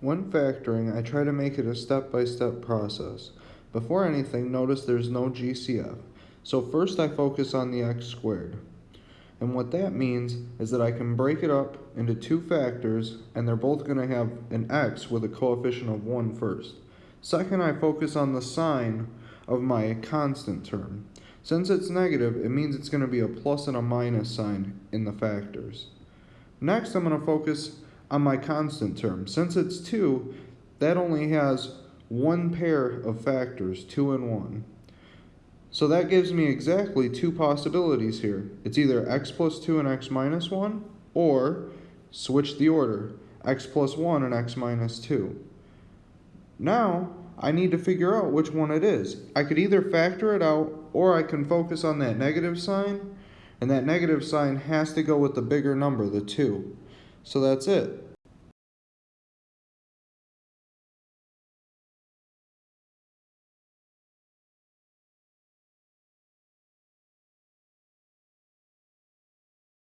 When factoring, I try to make it a step-by-step process. Before anything, notice there's no GCF. So first I focus on the x squared. And what that means is that I can break it up into two factors and they're both going to have an x with a coefficient of 1 first. Second, I focus on the sign of my constant term. Since it's negative, it means it's going to be a plus and a minus sign in the factors. Next, I'm going to focus on my constant term. Since it's 2, that only has one pair of factors, 2 and 1. So that gives me exactly two possibilities here. It's either x plus 2 and x minus 1, or switch the order, x plus 1 and x minus 2. Now, I need to figure out which one it is. I could either factor it out, or I can focus on that negative sign, and that negative sign has to go with the bigger number, the 2. So that's it.